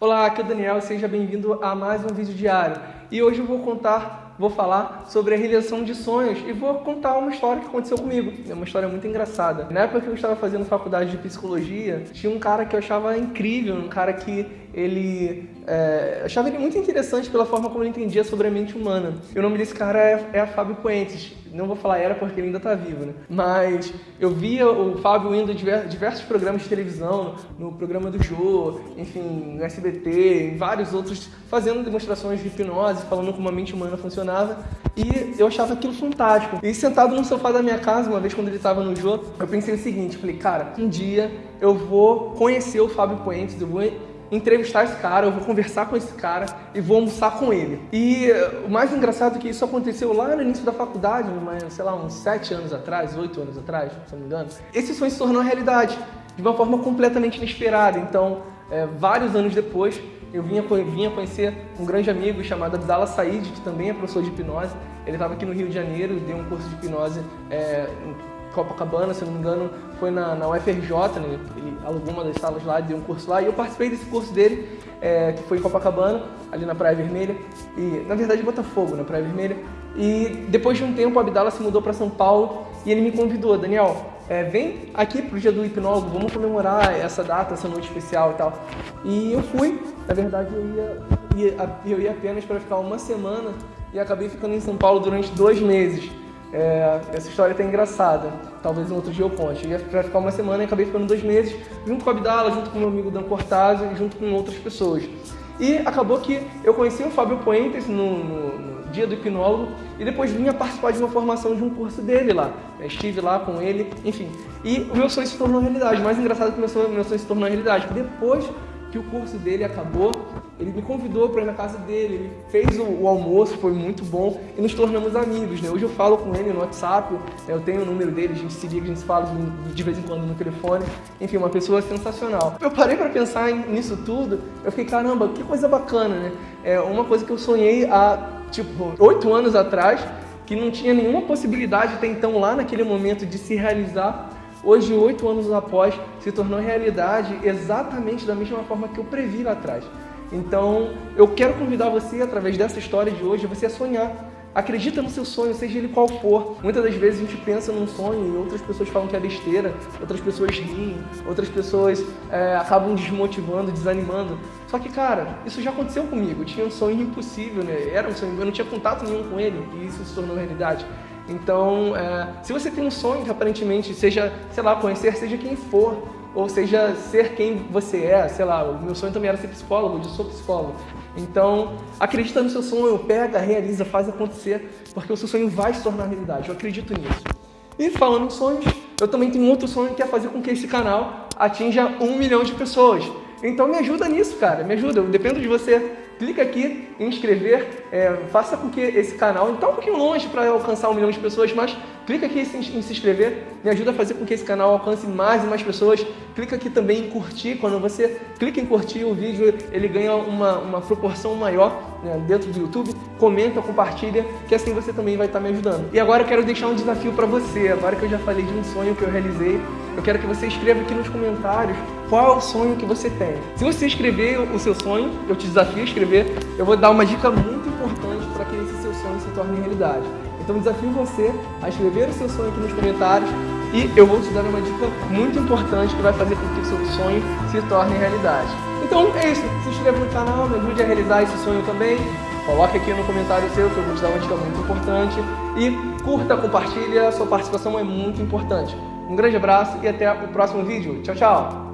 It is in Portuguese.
Olá, aqui é o Daniel, seja bem-vindo a mais um vídeo diário. E hoje eu vou contar, vou falar sobre a realização de sonhos e vou contar uma história que aconteceu comigo. É uma história muito engraçada. Na época que eu estava fazendo faculdade de psicologia, tinha um cara que eu achava incrível, um cara que ele é, achava ele muito interessante pela forma como ele entendia sobre a mente humana. E o nome desse cara é, é Fábio Puentes. Não vou falar era porque ele ainda está vivo, né? Mas eu via o Fábio indo em diversos programas de televisão, no programa do Jô, enfim, no SBT, em vários outros, fazendo demonstrações de hipnose, falando como a mente humana funcionava. E eu achava aquilo fantástico. E sentado no sofá da minha casa, uma vez quando ele estava no Jô, eu pensei o seguinte, falei, cara, um dia eu vou conhecer o Fábio Puentes, eu vou entrevistar esse cara, eu vou conversar com esse cara e vou almoçar com ele. E o mais engraçado é que isso aconteceu lá no início da faculdade, sei lá, uns sete anos atrás, oito anos atrás, se não me engano. Esse sonho se tornou realidade de uma forma completamente inesperada. Então, é, vários anos depois, eu vinha, vinha conhecer um grande amigo chamado Abdala Said, que também é professor de hipnose. Ele estava aqui no Rio de Janeiro, deu um curso de hipnose é, Copacabana, se não me engano, foi na, na UFRJ, né? ele alugou uma das salas lá, deu um curso lá, e eu participei desse curso dele, é, que foi em Copacabana, ali na Praia Vermelha, e na verdade Botafogo, na Praia Vermelha, e depois de um tempo o Abdala se mudou para São Paulo e ele me convidou, Daniel, é, vem aqui pro dia do hipnólogo, vamos comemorar essa data, essa noite especial e tal. E eu fui, na verdade eu ia, ia eu ia apenas para ficar uma semana e acabei ficando em São Paulo durante dois meses. É, essa história tá engraçada, talvez um outro dia eu conte. Eu ia pra ficar uma semana e acabei ficando dois meses, junto com a Abdala, junto com meu amigo Dan Cortazzo e junto com outras pessoas. E acabou que eu conheci o Fábio Puentes no, no, no, dia do hipnólogo e depois vinha participar de uma formação de um curso dele lá. Eu estive lá com ele, enfim. E o meu sonho se tornou realidade. O mais engraçado é que o meu sonho, meu sonho se tornou realidade. Depois que o curso dele acabou, ele me convidou para ir na casa dele, ele fez o, o, almoço, foi muito bom e nos tornamos amigos, né? Hoje eu falo com ele no WhatsApp, né? eu tenho o número dele, a gente se liga, a gente fala de, vez em quando no telefone, enfim, uma pessoa sensacional. Eu parei para pensar nisso tudo, eu fiquei, caramba, que coisa bacana, né? É uma coisa que eu sonhei há, tipo, oito anos atrás, que não tinha nenhuma possibilidade até então lá naquele momento de se realizar, hoje, oito anos após, se tornou realidade exatamente da mesma forma que eu previ lá atrás. Então, eu quero convidar você, através dessa história de hoje, você a sonhar. Acredita no seu sonho, seja ele qual for. Muitas das vezes a gente pensa num sonho e outras pessoas falam que é besteira, outras pessoas riem, outras pessoas é, acabam desmotivando, desanimando. Só que, cara, isso já aconteceu comigo. Eu tinha um sonho impossível, né? Era um sonho, eu não tinha contato nenhum com ele e isso se tornou realidade. Então, é, se você tem um sonho que aparentemente seja, sei lá, conhecer seja quem for, ou seja, ser quem você é, sei lá, o meu sonho também era ser psicólogo, eu sou psicólogo. Então, acredita no seu sonho, pega, realiza, faz acontecer, porque o seu sonho vai se tornar realidade, eu acredito nisso. E falando em sonhos, eu também tenho outro sonho que é fazer com que esse canal atinja um milhão de pessoas. Então me ajuda nisso, cara, me ajuda, eu dependo de você clica aqui em inscrever, é, faça com que esse canal, está um pouquinho longe para alcançar um milhão de pessoas, mas clica aqui em se inscrever, me ajuda a fazer com que esse canal alcance mais e mais pessoas. Clica aqui também em curtir, quando você clica em curtir o vídeo, ele ganha uma, uma proporção maior né, dentro do YouTube. Comenta, compartilha, que assim você também vai estar me ajudando. E agora eu quero deixar um desafio para você, agora que eu já falei de um sonho que eu realizei, eu quero que você escreva aqui nos comentários qual é o sonho que você tem. Se você escrever o seu sonho, eu te desafio a escrever, eu vou dar uma dica muito importante para que esse seu sonho se torne realidade. Então desafio você a escrever o seu sonho aqui nos comentários e eu vou te dar uma dica muito importante que vai fazer com que o seu sonho se torne realidade. Então é isso, se inscreva no canal, me ajude a realizar esse sonho também. Coloque aqui no comentário seu que eu vou te dar uma dica muito importante. E curta, compartilha, sua participação é muito importante. Um grande abraço e até o próximo vídeo. Tchau, tchau!